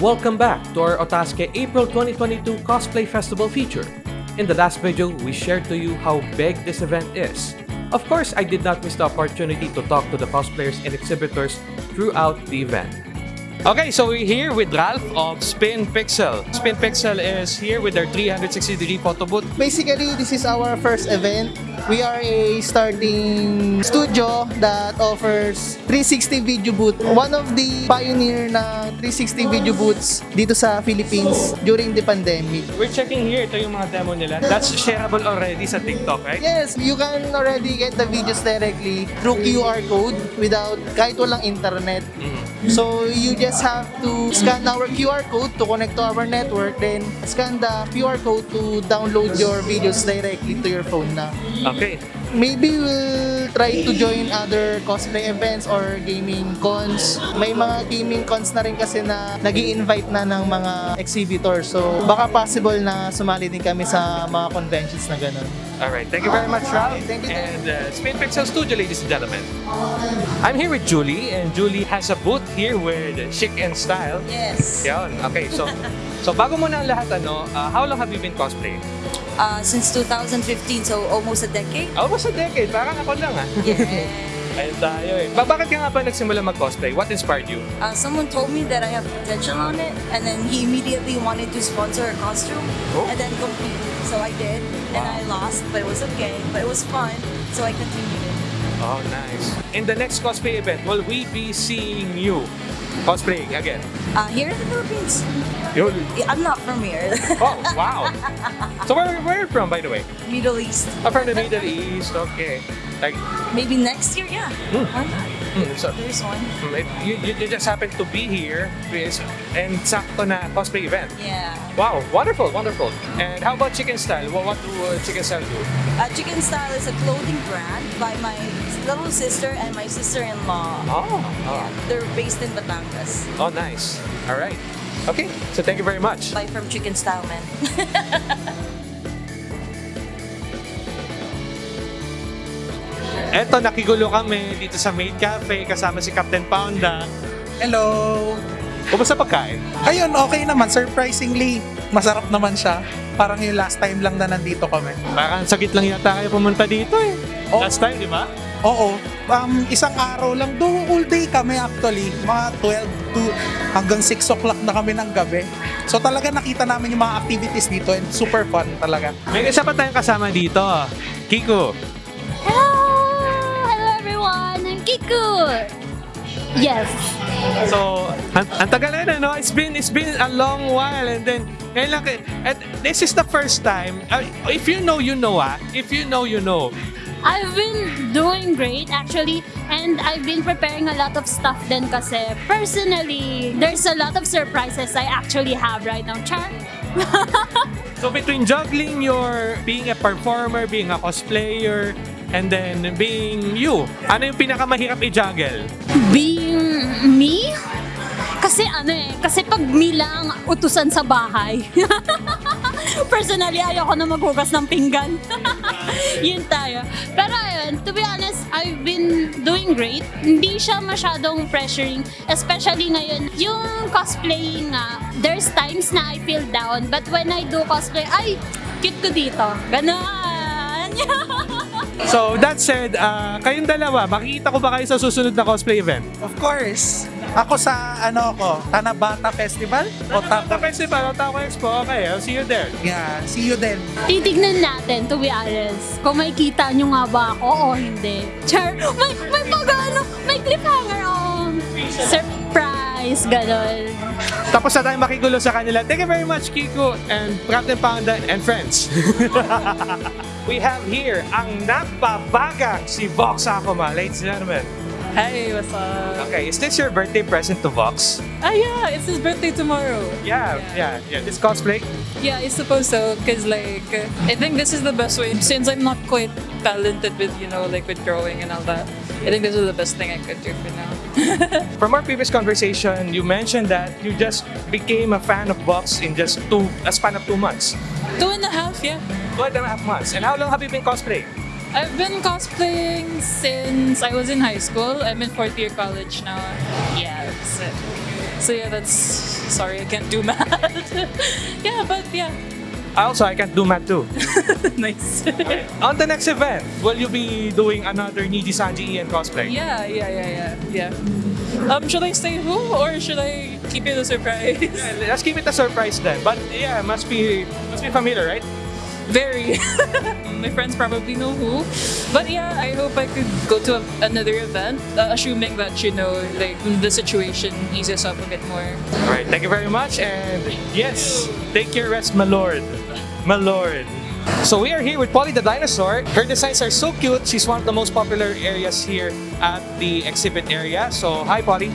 Welcome back to our Otaske April 2022 Cosplay Festival feature. In the last video, we shared to you how big this event is. Of course, I did not miss the opportunity to talk to the cosplayers and exhibitors throughout the event. Okay, so we're here with Ralph of Spin Pixel. Spin Pixel is here with their 360 degree photo booth. Basically, this is our first event. We are a starting studio that offers 360 video booth. One of the pioneer na 360 video booths dito sa Philippines during the pandemic. We're checking here, ito yung mga demo nila. That's shareable already sa TikTok, right? Yes, you can already get the videos directly through QR code without kahit walang internet. So you just have to scan our QR code to connect to our network, then scan the QR code to download your videos directly to your phone na. Okay. Maybe we'll try to join other cosplay events or gaming cons. May mga gaming cons na rin kasi na nag invite na ng mga exhibitors. So baka possible na sumali din kami sa mga conventions na ganun. Alright, thank you very much, Ralph. Thank you. And uh, Spin Pixel Studio, ladies and gentlemen. I'm here with Julie, and Julie has a booth here with Chic and Style. Yes. Yun. Okay, so so bago mo na ang lahat, ano, uh, how long have you been cosplaying? Uh, since 2015, so almost a decade. Almost a decade. Parang ako lang, ah. Yeah. Ayun tayo eh. Ba bakit ka nga pa nagsimula mag-cosplay? What inspired you? uh, someone told me that I have potential on it, and then he immediately wanted to sponsor a costume Oh. and then compete. So I did, and I lost, but it was okay. But it was fun, so I continued. Oh, nice. In the next cosplay event, will we be seeing you cosplaying again? Uh, here in the Philippines, You- I'm not from here. Oh, wow. So where, where are you from, by the way? Middle East. I'm from the Middle East. Okay. Like, Maybe next year, yeah. Why not? hmm, so, There's one. hmm, it- you, you, just happen to be here and sakto na cosplay event. Yeah. Wow, wonderful, wonderful. And how about Chicken Style? What, what do uh, Chicken Style do? Uh, Chicken Style is a clothing brand by my little sister and my sister-in-law. Oh, Yeah, oh, they're based in Batangas. oh, nice. All right. Okay, so thank you very much. Buy from Chicken Style Man. Eto, nakigulo kami dito sa Maid Cafe kasama si Captain Pounda. Hello! Kumusta pagkain? Ayun, okay naman. Surprisingly, masarap naman siya. Parang yung last time lang na nandito kami. Parang sagit lang yata kayo pumunta dito eh. Oh. Last time, di ba? Oo, um, isang araw lang. Do all day kami actually. Mga 12 to hanggang 6 o'clock na kami ng gabi. So talaga nakita namin yung mga activities dito and super fun talaga. May isa pa tayong kasama dito. Kiko. Hello! Hello everyone! I'm Kiku! Yes. So, ang, ang tagal na, no? It's been, it's been a long while and then, ngayon lang, kayo- and this is the first time, uh, if you know, you know, ah. If you know, you know. I've been doing great actually and I've been preparing a lot of stuff din kasi personally, there's a lot of surprises I actually have right now. Char? So, between juggling your, being a performer, being a cosplayer, and then being you, ano yung pinakamahirap i-juggle? Being me? Kasi ano eh, kasi pag me lang utusan sa bahay. Personally, ayoko na maghugas ng pinggan. Yun tayo. Pero ayun, to be honest, I've been doing great. Hindi siya masyadong pressuring, especially ngayon. Yung cosplaying nga, there's times na I feel down, but when I do cosplay, ay, cute ko dito. Ganon. So, that said, uh, kayong dalawa, makikita ko ba kayo sa susunod na cosplay event? Of course, ako sa ano ko, Tanabata Festival o Taco festival, o Taco Expo, okay, I'll see you there. Yeah, see you then. Titignan natin, to be honest, kung may kita nyo nga ba ako o hindi. Char, may, may pag ano, may cliffhanger oh. Surprise, ganon. Tapos na tayo makigulo sa kanila. Thank you very much, Kiko and Captain Panda and friends. We have here ang napabagang si Vox Akuma, ladies and gentlemen. Hey, what's up? Okay, is this your birthday present to Vox? Ah, yeah, it's his birthday tomorrow. Yeah, yeah, yeah. This cosplay? Yeah, I suppose so, because, like, I think this is the best way, since I'm not quite talented with, you know, like, with drawing and all that. I think this is the best thing I could do for now. From our previous conversation, you mentioned that you just became a fan of Vox in just two, a span of two months. Two and a half, yeah. Two and a half months. And how long have you been cosplaying? I've been cosplaying since I was in high school. I'm in fourth year college now. Yeah, that's it. So yeah, that's sorry I can't do math. yeah, but yeah, Also, I can't do math too. nice. On the next event, will you be doing another Niji Sanji Ian cosplay? yeah, yeah, yeah, yeah, yeah. Um, should I say who or should I keep it a surprise? Let's keep it a surprise then. But yeah, must be must be familiar, right? Very. My friends probably know who. But yeah, I hope I could go to a, another event, uh, assuming that, you know, like the situation eases up a bit more. All right, thank you very much. And yes, take your rest, my lord. My lord. So we are here with Polly the dinosaur. Her designs are so cute. She's one of the most popular areas here at the exhibit area. So hi, Polly.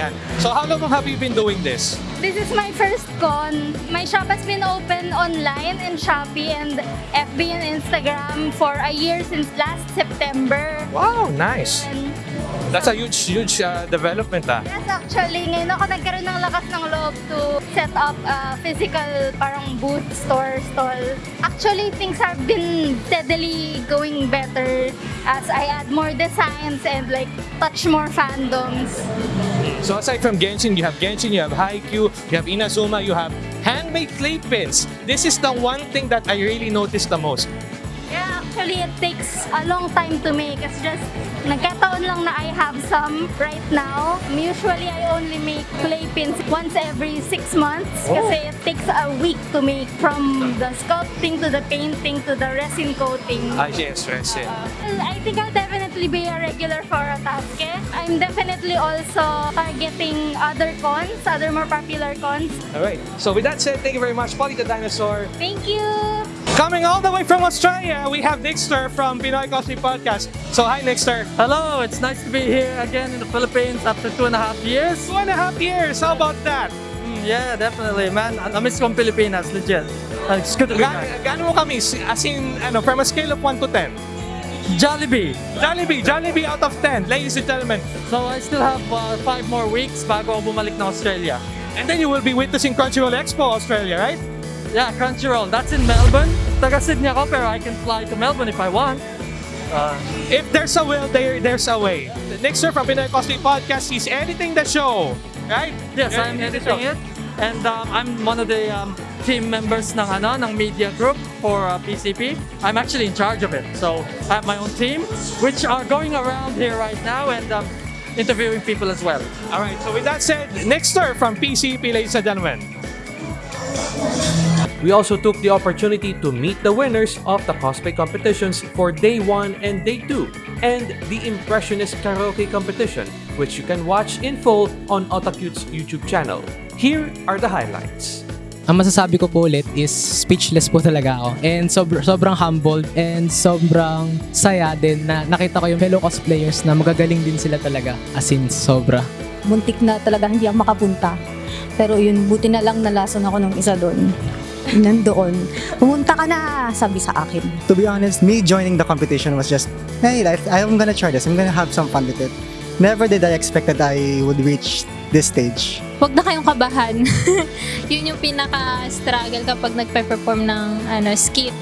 Yeah. So how long have you been doing this? This is my first con. My shop has been open online in Shopee and FB and Instagram for a year since last September. Wow, nice. And That's a huge, huge uh, development, ah. yes, actually, ngayon ako nagkaroon ng lakas ng loob to set up a physical parang booth store stall. Actually, things have been steadily going better as I add more designs and like touch more fandoms. So aside from Genshin, you have Genshin, you have Haikyuu, you have Inazuma, you have handmade clay pins. This is the one thing that I really noticed the most. Yeah, actually, it takes a long time to make. It's just, nagkataon lang na I have some right now. Usually, I only make clay pins once every six months kasi it takes a week to make from the sculpting to the painting to the resin coating. Ah, yes, yes. Well, I think I'll definitely be a regular for Otaske. I'm definitely also targeting other cons, other more popular cons. All right. So with that said, thank you very much, Polly the dinosaur. Thank you! Coming all the way from Australia, we have Nixter from Pinoy Cosplay Podcast. So hi, Nixter. Hello, it's nice to be here again in the Philippines after two and a half years. Two and a half years. How about that? Mm, yeah, definitely, man. I I miss kong Pilipinas, legit. It's good to be Ga- back. gaano mo kami? As in, ano, from a scale of 1 to 10? Jollibee. Jollibee, Jollibee out of 10, ladies and gentlemen. So I still have uh, five more weeks bago ako bumalik na Australia. And then you will be witnessing Crunchyroll Expo Australia, right? Yeah, Crunchyroll. That's in Melbourne. Taga Sydney ako, pero I can fly to Melbourne if I want. Uh, If there's a will, there, there's a way. Nixter from Pinoy Cosplay Podcast is editing the show, right? yes, I'm editing it. And um, I'm one of the um, team members ng, ano, ng media group for uh, PCP. I'm actually in charge of it. So I have my own team, which are going around here right now and um, interviewing people as well. All right, so with that said, Nixter from PCP, ladies and gentlemen. We also took the opportunity to meet the winners of the cosplay competitions for day 1 and day 2 and the Impressionist Karaoke competition, which you can watch in full on Otacute's YouTube channel. Here are the highlights. Ang masasabi ko po ulit is speechless po talaga ako. And sobr- sobrang humbled and sobrang saya din na nakita ko yung fellow cosplayers na magagaling din sila talaga. As in, sobra. muntik na talaga hindi ako makapunta. Pero yun, buti na lang nalason ako ng isa doon. Nandoon. Pumunta ka na, sabi sa akin. to be honest, me joining the competition was just, hey, I, I'm gonna try this. I'm gonna have some fun with it. Never did I expect that I would reach this stage. Huwag na kayong kabahan. Yun yung pinaka-struggle kapag nagpe-perform ng ano, skit.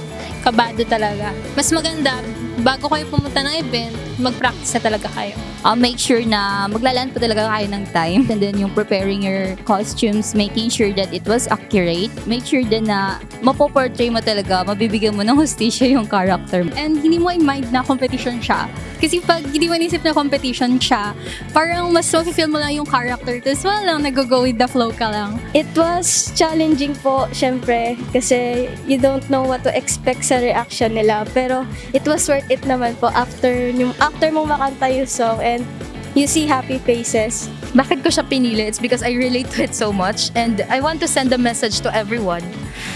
Kabado talaga. Mas maganda, bago kayo pumunta ng event, mag-practice na talaga kayo. I'll make sure na maglalaan po talaga kayo ng time. And then yung preparing your costumes, making sure that it was accurate. Make sure din na mapoportray mo talaga, mabibigyan mo ng hustisya yung character. And hindi mo i-mind na competition siya. Kasi pag hindi mo inisip na competition siya, parang mas mafe-feel mo lang yung character. Tapos wala lang, nag-go with the flow ka lang. It was challenging po, syempre, kasi you don't know what to expect sa reaction nila. Pero it was worth it naman po after, yung, after mo makanta yung song and you see happy faces. Bakit ko siya pinili? It's because I relate to it so much and I want to send a message to everyone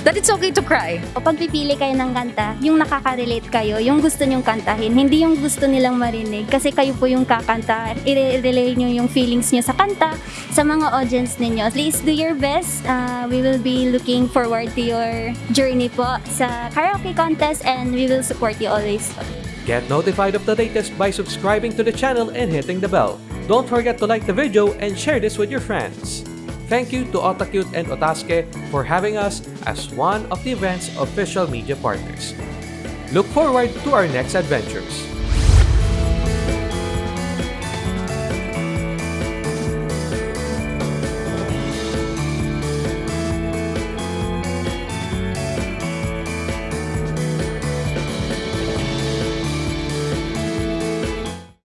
that it's okay to cry. Pag pipili kayo ng kanta, yung nakaka-relate kayo, yung gusto nyong kantahin, hindi yung gusto nilang marinig. Kasi kayo po yung kakanta, i-relay nyo yung feelings nyo sa kanta, sa mga audience ninyo. Please do your best. Uh, we will be looking forward to your journey po sa karaoke contest and we will support you always. Get notified of the latest by subscribing to the channel and hitting the bell. Don't forget to like the video and share this with your friends. Thank you to Otakute and Otaske for having us as one of the event's official media partners. Look forward to our next adventures.